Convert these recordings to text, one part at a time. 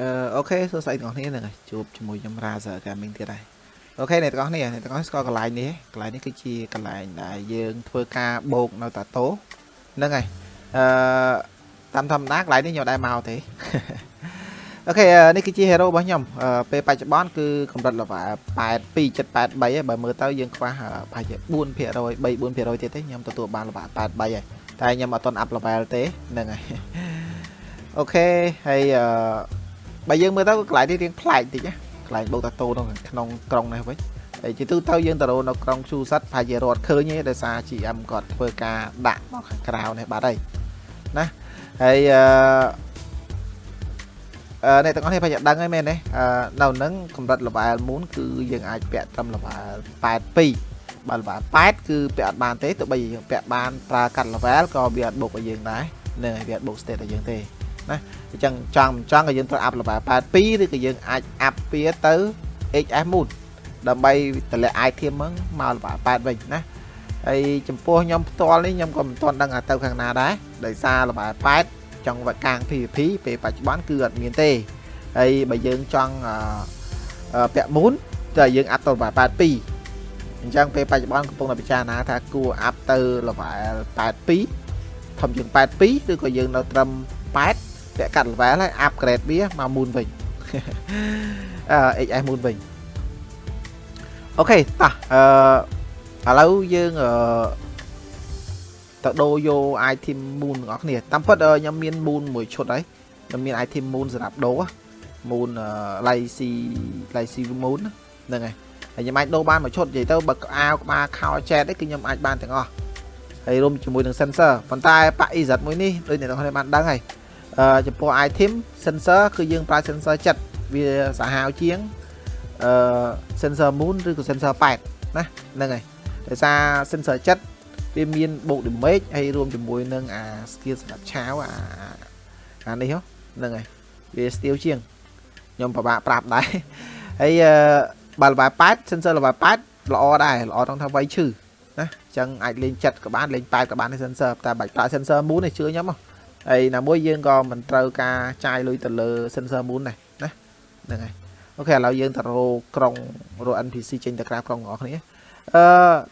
អឺ okay សួស្តីទាំងអស់គ្នាហ្នឹងហើយជួបជាមួយខ្ញុំ Razer Gaming ទៀតហើយ okay អ្នកទាំងអស់គ្នាអ្នកទាំងអស់ស្គាល់កន្លែងនេះកន្លែងនេះគឺជាកន្លែងដែលយើងធ្វើការបូកនៅតាតូហ្នឹងហើយអឺតាមធម្មតាកន្លែងនេះខ្ញុំដែរមកទេ okay នេះគឺជា hero របស់ខ្ញុំពេលបច្ចុប្បន្នគឺកម្រិត level 82 783ហើយបើមើលទៅយើងខ្វះប្រហែលជា4% 3 4%ទៀតទេខ្ញុំទទួលបាន level 83ហើយតែខ្ញុំអត់ទាន់ up level ទេហ្នឹងហើយអូខេហើយអឺ បើយើងមើលទៅកន្លែងនេះរៀងប្លែកតិចណាកន្លែងបូកតាតូនៅក្នុងក្រុងនេះវិញហើយជាទូទៅយើងទៅរនៅក្រុងឈូសិតប្រហែលជារត់ឃើញទេដោយសារ GM គាត់ធ្វើការដាក់មកខាងក្រៅនេះបាត់ហើយណាហើយអឺអឺអ្នកទាំងអស់នេះប្រហែលជាដឹងហើយមែនទេអឺនៅនឹងកម្រិត level moon គឺយើងអាចពាក់ត្រឹម level 82បើ level 8គឺពាក់អត់បានទេទោះបីយើងពាក់បានប្រើកាត់ level ក៏វាអត់បុកឲ្យយើងដែរនឹងវាអត់បុក state ឲ្យយើងទេ ណាអញ្ចឹងចង់ចង់ក៏យើងត្រូវអាប់ level 82ឬក៏យើងអាចអាប់វាទៅ HS moon ដើម្បីតម្លាក់ item ហ្នឹងមក level 8វិញណាហើយចំពោះខ្ញុំផ្ទាល់នេះខ្ញុំក៏មិនទាន់ដឹងថាទៅខាងណាដែរដោយសារ level 8ចង់វត្តកាង PVP ពេលបច្ចុប្បន្នគឺអត់មានទេហើយបើយើងចង់ពាក់ moon តែយើងអាប់ទៅ level 82អញ្ចឹងពេលបច្ចុប្បន្នកំពុងតែពិចារណាថាគួរអាប់ទៅ level 82ធំជាង82ឬក៏យើងនៅត្រឹម8 ពាក់កាត់ level ហើយ upgrade វាមក moon វិញអឺ HS moon វិញអូខេតោះអឺឥឡូវយើងអឺទៅដូរយក item moon ទាំងអស់គ្នាតាមពិតខ្ញុំមាន moon មួយឈុតហើយខ្ញុំមាន item moon សម្រាប់ដូរ moon lazy lazy moon ហ្នឹងហើយហើយខ្ញុំអាចដូរបានមួយឈុតនិយាយទៅបើអាវក្បាលខោចែតគឺខ្ញុំអាចបានទាំងអស់ហើយរួមជាមួយនឹង sensor ប៉ុន្តែប៉ EZ មួយនេះដូចអ្នកនរគ្នាបានដឹងហើយ ចំពោះ item sensor គឺយើងប្រើ sensor ចិត្តវាសាហាវជាងអឺ sensor moon ឬក៏ sensor 8ណាហ្នឹងហើយដោយសារ sensor ចិត្តវាមានបូក damage ហើយរួមជាមួយនឹងអា skill សម្រាប់ឆាវអាអានេះហ្នឹងហើយវា steal ជាងខ្ញុំពិបាកប្រាប់ដែរហើយបើ level 8 sensor level 8ល្អដែរល្អត្រង់ថាវាយឈឺណាអញ្ចឹងអាចលេងចិត្តក៏បានលេង8ក៏បាន sensor តែបាច់ប្រើ sensor moon នេះជឿខ្ញុំហ៎ ហើយណាមួយយើងក៏មិនត្រូវការចាយលុយទៅលើ sensor moon ដែរណាហ្នឹងហើយអូខេឥឡូវយើងទៅរកក្រុងរក NPC ចេញទៅក្រៅក្រុងបងប្អូនគ្នាអឺ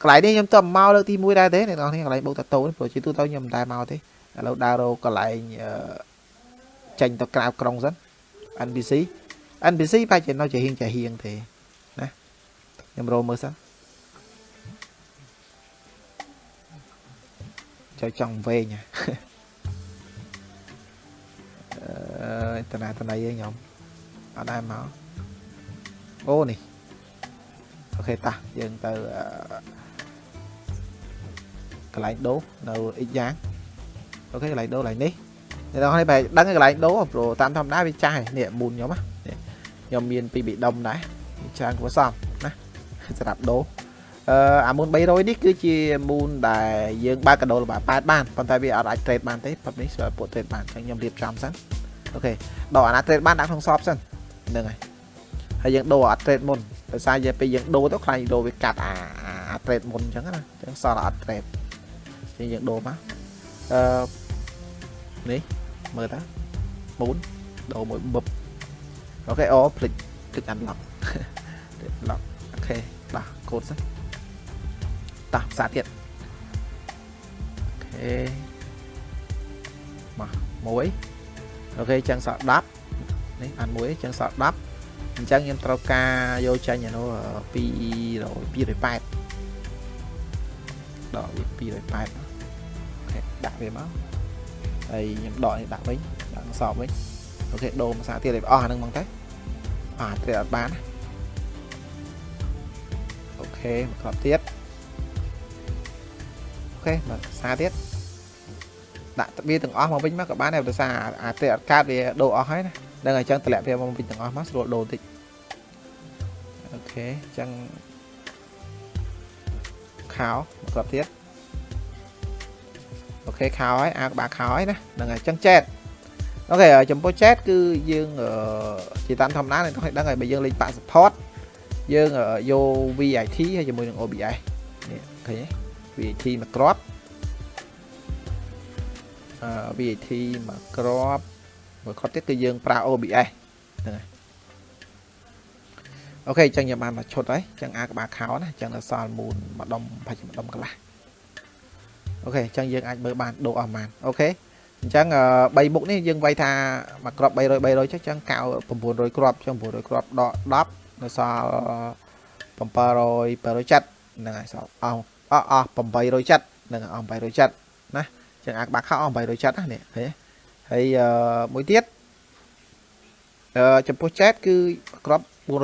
កន្លែងនេះខ្ញុំទៅមកលើកទី1ដែរទេអ្នកនរគ្នាកន្លែងបោកតាតូព្រោះជាទូទៅខ្ញុំមិនដែរមកទេឥឡូវដើររកកន្លែងចេញទៅក្រៅក្រុងសិន NPC NPC បែរជានៅជាហៀងជាហៀងទេណាខ្ញុំរកមើលសិនចូលចង់វែងហ៎ តណាតណៃឯងខ្ញុំអត់ដែរមកអូនេះអូខេតាយើងទៅកន្លែងដូរនៅអ៊ីយ៉ាងអូខេកន្លែងដូរកន្លែងនេះអ្នកនរនេះបែរដឹងកន្លែងដូរព្រោះតាមធម្មតាវាចាស់នេះមូនខ្ញុំណាខ្ញុំមានពីប៊ីដុំដែរច្រើនគួរសមណាសម្រាប់ដូរអឺអាមូន300នេះគឺជាមូនដែលយើងបើកកដោលបា8បានប៉ុន្តែវាអត់អាច trade បានទេប៉ុន្តែនេះស្រាប់ពួក trade បានអញ្ចឹងខ្ញុំរៀបចំសិន អូខេដកអាណា trade បានដាក់ក្នុងសອບសិនហ្នឹងហើយហើយយើងដូរអា trade មុនដោយសារយើងពេលយើងដូរទៅខ្លាញ់ដូរវាកាត់អាអា trade មុនអញ្ចឹងណាអញ្ចឹងសល់អត់ trade អញ្ចឹងយើងដូរមកអឺនេះមើលតាមុនដូរមួយបឹបអូខេអូភ្លេចភ្លេច unlock lock អូខេបាទកូដសិនតោះផ្សារទៀតអូខេមកមួយ អូខេចឹងសល់10នេះបានមួយចឹងសល់10អញ្ចឹងខ្ញុំត្រូវការយកចាញ់អានោះ200 208ដកវា208អូខេដាក់វាមកហើយខ្ញុំដកនេះដាក់វិញដាក់សອບវិញអូខេដូរភាសាទៀតឲ្យអស់អានឹងហ្មងទៅអាទៀតអត់បានអូខេមកគ្រាប់ទៀតអូខេមកភាសាទៀត ដាក់វាទាំងអស់មកវិញមកក៏បានដែរដោយសារអាទេអត់កាតវាដូរអស់ហើយណាដឹងអញ្ចឹងតម្លាក់វាមកវិញទាំងអស់មកស្រួលដូរតិចអូខេអញ្ចឹងខោមកគ្រាប់ទៀតអូខេខោហើយអាក្បាលខោហើយណាហ្នឹងហើយអញ្ចឹងចែកអូខេចំពោះ chat គឺយើងជាតាមធម្មតាអ្នកទាំងដឹងហើយបើយើងលេងបាក់ support យើងយក VIT ហើយជាមួយនឹង OBS នេះឃើញទេ VIT មួយគ្រាប់ អឺ VIT មួយគ្រាប់មួយគ្រាប់ទៀតគឺយើងប្រើ OBS ហ្នឹងហើយអូខេអញ្ចឹងខ្ញុំបានមកឈុតហើយអញ្ចឹងអាក្បាលខោណាអញ្ចឹងដល់សល់មូនម្ដុំប្រហែលម្ដុំកន្លះអូខេអញ្ចឹងយើងអាចមើលបានដូរអស់ប៉ុន្មានអូខេអញ្ចឹង3មុខនេះយើងវាយថាមួយគ្រាប់300 300ចុះអញ្ចឹងកៅ900គ្រាប់អញ្ចឹង900គ្រាប់ដក10នៅសល់700 770ហ្នឹងហើយសល់អស់អស់អស់870ហ្នឹងអស់870ណាអញ្ចឹងអាក្បាលខោអស់870ណានេះឃើញហើយមួយទៀតអឺចំពោះចែកគឺគ្រាប់420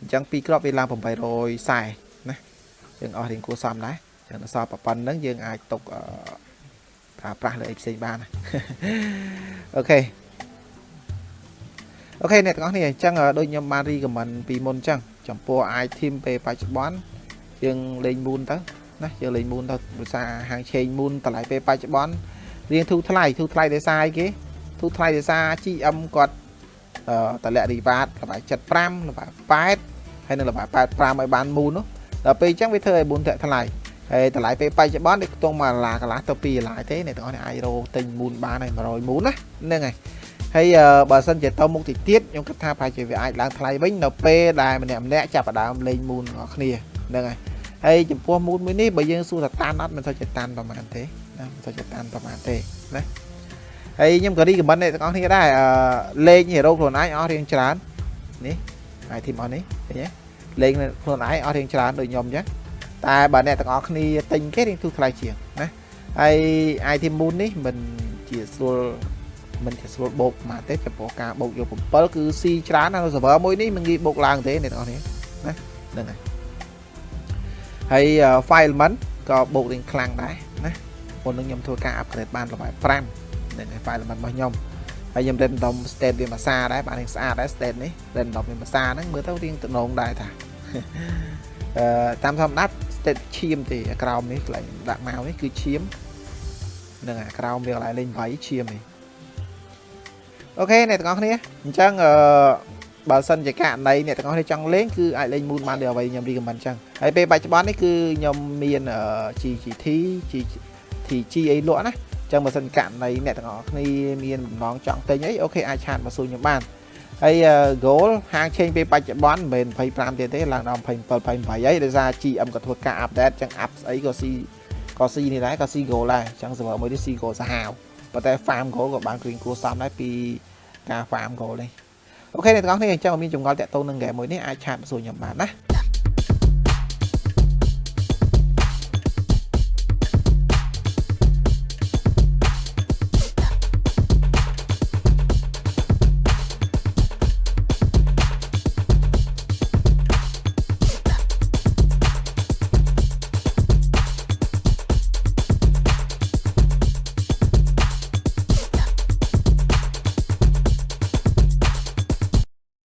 អញ្ចឹង2គ្រាប់វាឡើង840ណាយើងអស់រៀងគួរសមដែរចឹងដល់សល់ប៉ុណ្្នឹងយើងអាចទុកប្រើប្រាស់លើអីផ្សេងបានអូខេអូខេអ្នកទាំងអស់គ្នាអញ្ចឹងដូចខ្ញុំបានរីកមិនពីមុនអញ្ចឹងចំពោះ item ពេលបច្ចុប្បន្នយើងលេង moon ទៅ ណាយើងលេង moon ទៅដោយសារហាងឆេង moon តម្លៃពេលបច្ចុប្បន្នរៀងធូរថ្លៃធូរថ្លៃដោយសារអីគេធូរថ្លៃដោយសារ GM គាត់តម្លាក់ reward ល្បាយ75ល្បាយ8ហើយនឹងល្បាយ85ឲ្យបាន moon នោះដល់ពេលអញ្ចឹងវាធ្វើឲ្យ moon ធាក់ថ្លៃហើយតម្លៃពេលបច្ចុប្បន្ននេះខ្ទង់មួយដុល្លារកន្លះទៅ2ដុល្លារទេអ្នកទាំងអស់នេះអាចរកទិញមូនបានហើយ100មូនណាហ្នឹងហើយហើយបើសិនជាទៅមុខទីទៀតខ្ញុំគិតថាប្រហែលជាវាអាចឡើងថ្លៃវិញនៅពេលដែលម្នាក់ម្នាក់ចាប់ផ្ដើមលេងមូនរបស់គ្នាហ្នឹងហើយ ហើយចំពោះមូនមួយនេះបើយើងសួរថាតានអត់មិនសូវជាតានប្រហែលទេណាមិនសូវជាតានប្រហែលទេណាហើយខ្ញុំក៏រីកមិនអ្នកទាំងអស់គ្នាដែរអឺលេងហេរ៉ូខ្លួនឯងអស់រៀងច្រើននេះអាយធីមអស់នេះឃើញទេលេងខ្លួនឯងអស់រៀងច្រើនដូចខ្ញុំអញ្ចឹងតែបើអ្នកទាំងអស់គ្នាទិញគេរៀងទូថ្លៃជាងណាហើយ item moon នេះមិនជាស្រួលមិនជាស្រួលបោកមកទេចំពោះការបោកយក7គឺស៊ីច្រើននៅ server មួយនេះមិនងាយបោកឡើងទេអ្នកទាំងអស់គ្នាណាហ្នឹងហើយ ហើយ file element ក៏បោករៀងខ្លាំងដែរណាមុននឹងខ្ញុំធ្វើការ upgrade បានល្បែ5ហ្នឹងហើយ file element របស់ខ្ញុំហើយខ្ញុំ random state វាមួយសាដែរបានរៀងស្អាតដែរ state នេះ random វាមួយសាហ្នឹងមើលទៅរៀងតំណងដែរថាអឺតាមធម្មតា stat ឈាមទេអាក្រោមនេះកន្លែងដាក់មកនេះគឺឈាមនឹងអាក្រោមវាកន្លែងលេងវាយឈាមនេះ okay អ្នកទាំងអស់គ្នាអញ្ចឹងអឺ បើសិនជាករណីអ្នកទាំងអស់គ្នាចង់លេងគឺអាចលេង moon បានដូចអ្វីខ្ញុំ recommend អញ្ចឹងហើយពេលបច្ចុប្បន្ននេះគឺខ្ញុំមាន GGT GTG អីលក់ណាអញ្ចឹងបើសិនករណីអ្នកទាំងអស់គ្នាមានបំណងចង់ទិញអី okay អាច chat មកសួរខ្ញុំបានហើយ goal ហាងឆេងពេលបច្ចុប្បន្នមិនមែន25ទៀតទេឡើងដល់27 28ហើយដោយសារ GM ក៏ធ្វើការ update ចឹង app ស្អីក៏ស៊ីក៏ស៊ីនេះដែរក៏ស៊ី goal ដែរចឹង server មួយនេះស៊ី goal សាហាវប៉ុន្តែ farm goal ក៏បានគ្រៀងគួរសមដែរពីការ farm goal នេះ អូខេអ្នកទាំងអស់គ្នាអញ្ចឹងមានចម្ងល់តាក់ទងនឹង game មួយនេះអាចឆាតមកសួរខ្ញុំបានណា